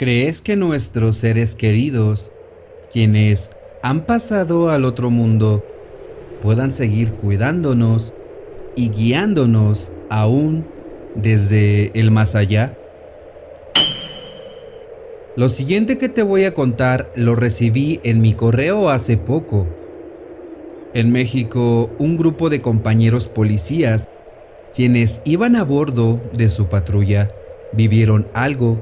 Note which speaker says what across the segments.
Speaker 1: ¿Crees que nuestros seres queridos, quienes han pasado al otro mundo, puedan seguir cuidándonos y guiándonos aún desde el más allá? Lo siguiente que te voy a contar lo recibí en mi correo hace poco. En México, un grupo de compañeros policías, quienes iban a bordo de su patrulla, vivieron algo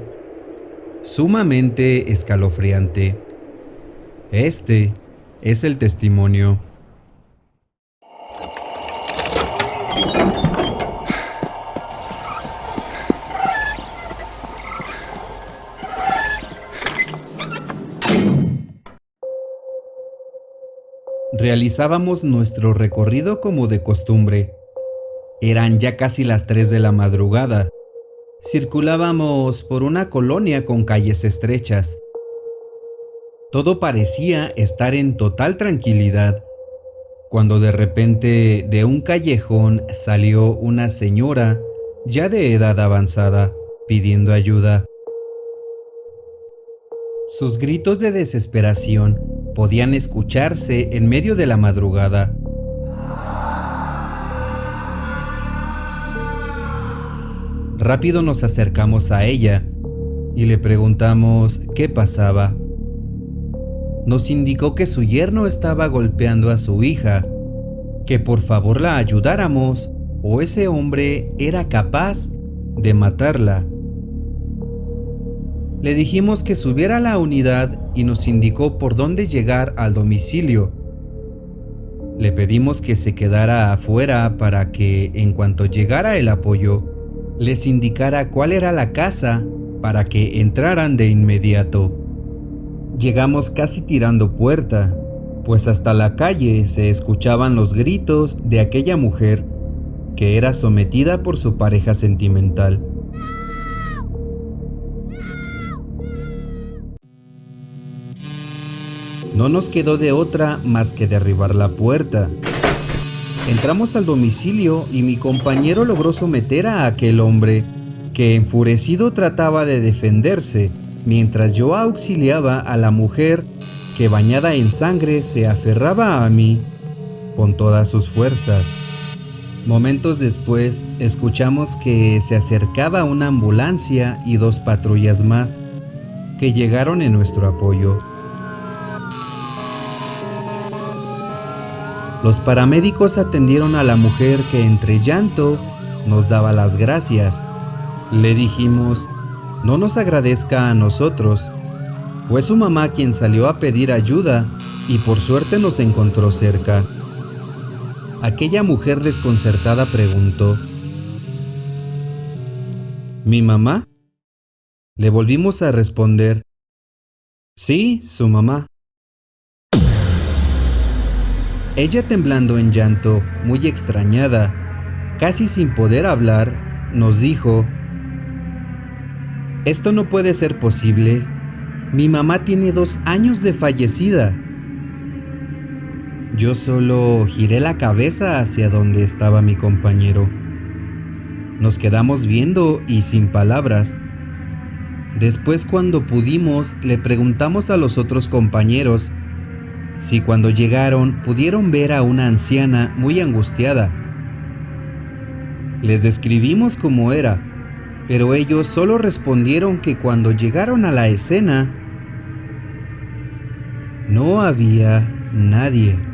Speaker 1: sumamente escalofriante. Este es el testimonio. Realizábamos nuestro recorrido como de costumbre. Eran ya casi las 3 de la madrugada. Circulábamos por una colonia con calles estrechas. Todo parecía estar en total tranquilidad, cuando de repente de un callejón salió una señora ya de edad avanzada pidiendo ayuda. Sus gritos de desesperación podían escucharse en medio de la madrugada. Rápido nos acercamos a ella y le preguntamos qué pasaba. Nos indicó que su yerno estaba golpeando a su hija, que por favor la ayudáramos o ese hombre era capaz de matarla. Le dijimos que subiera a la unidad y nos indicó por dónde llegar al domicilio. Le pedimos que se quedara afuera para que, en cuanto llegara el apoyo, les indicara cuál era la casa para que entraran de inmediato. Llegamos casi tirando puerta, pues hasta la calle se escuchaban los gritos de aquella mujer que era sometida por su pareja sentimental. No nos quedó de otra más que derribar la puerta. Entramos al domicilio y mi compañero logró someter a aquel hombre, que enfurecido trataba de defenderse, mientras yo auxiliaba a la mujer que bañada en sangre se aferraba a mí con todas sus fuerzas. Momentos después, escuchamos que se acercaba una ambulancia y dos patrullas más, que llegaron en nuestro apoyo. Los paramédicos atendieron a la mujer que entre llanto nos daba las gracias. Le dijimos, no nos agradezca a nosotros, fue su mamá quien salió a pedir ayuda y por suerte nos encontró cerca. Aquella mujer desconcertada preguntó, ¿Mi mamá? Le volvimos a responder, sí, su mamá. Ella temblando en llanto, muy extrañada, casi sin poder hablar, nos dijo, Esto no puede ser posible. Mi mamá tiene dos años de fallecida. Yo solo giré la cabeza hacia donde estaba mi compañero. Nos quedamos viendo y sin palabras. Después cuando pudimos le preguntamos a los otros compañeros si cuando llegaron pudieron ver a una anciana muy angustiada. Les describimos cómo era, pero ellos solo respondieron que cuando llegaron a la escena no había nadie.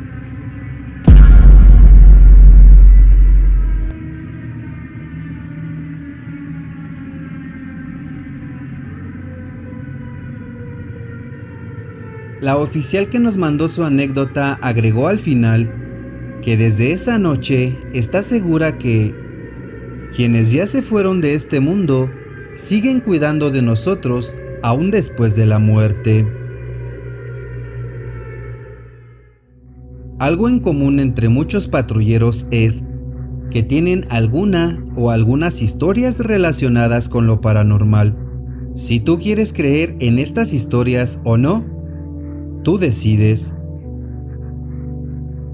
Speaker 1: La oficial que nos mandó su anécdota agregó al final que desde esa noche está segura que quienes ya se fueron de este mundo siguen cuidando de nosotros aún después de la muerte. Algo en común entre muchos patrulleros es que tienen alguna o algunas historias relacionadas con lo paranormal. Si tú quieres creer en estas historias o no, Tú decides.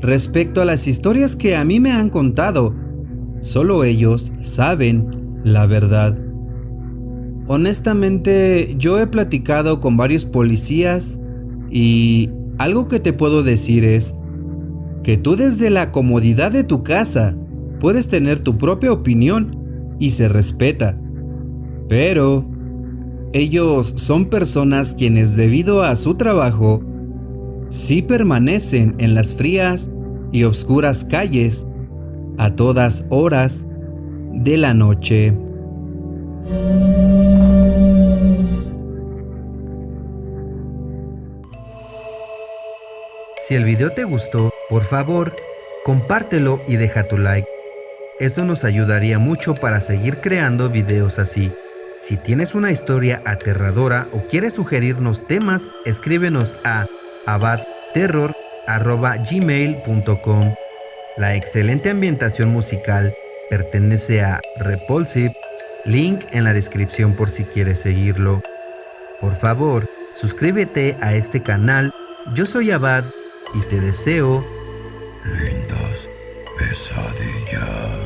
Speaker 1: Respecto a las historias que a mí me han contado, solo ellos saben la verdad. Honestamente, yo he platicado con varios policías y algo que te puedo decir es que tú desde la comodidad de tu casa puedes tener tu propia opinión y se respeta. Pero ellos son personas quienes debido a su trabajo sí permanecen en las frías y oscuras calles a todas horas de la noche. Si el video te gustó, por favor, compártelo y deja tu like. Eso nos ayudaría mucho para seguir creando videos así. Si tienes una historia aterradora o quieres sugerirnos temas, escríbenos a abadterror.gmail.com La excelente ambientación musical pertenece a Repulsive, link en la descripción por si quieres seguirlo. Por favor, suscríbete a este canal. Yo soy Abad y te deseo
Speaker 2: lindas pesadillas.